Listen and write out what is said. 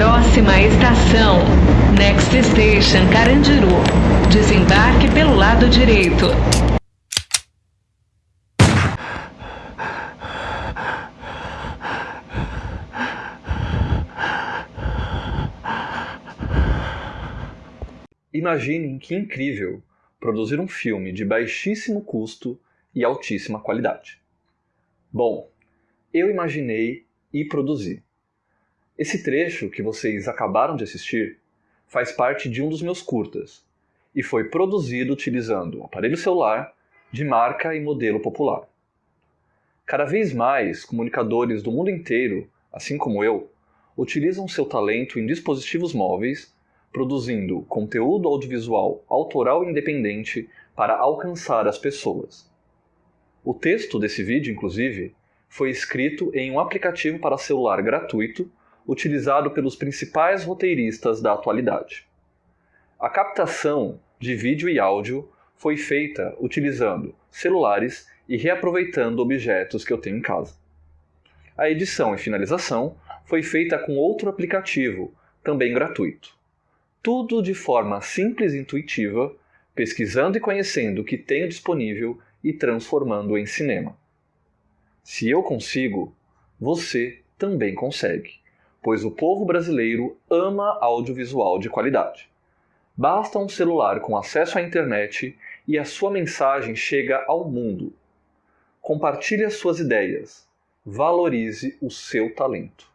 Próxima estação, Next Station Carandiru. Desembarque pelo lado direito. Imaginem que incrível produzir um filme de baixíssimo custo e altíssima qualidade. Bom, eu imaginei e produzi. Esse trecho que vocês acabaram de assistir faz parte de um dos meus curtas e foi produzido utilizando um aparelho celular de marca e modelo popular. Cada vez mais, comunicadores do mundo inteiro, assim como eu, utilizam seu talento em dispositivos móveis produzindo conteúdo audiovisual autoral e independente para alcançar as pessoas. O texto desse vídeo, inclusive, foi escrito em um aplicativo para celular gratuito utilizado pelos principais roteiristas da atualidade. A captação de vídeo e áudio foi feita utilizando celulares e reaproveitando objetos que eu tenho em casa. A edição e finalização foi feita com outro aplicativo, também gratuito. Tudo de forma simples e intuitiva, pesquisando e conhecendo o que tenho disponível e transformando em cinema. Se eu consigo, você também consegue, pois o povo brasileiro ama audiovisual de qualidade. Basta um celular com acesso à internet e a sua mensagem chega ao mundo. Compartilhe as suas ideias. Valorize o seu talento.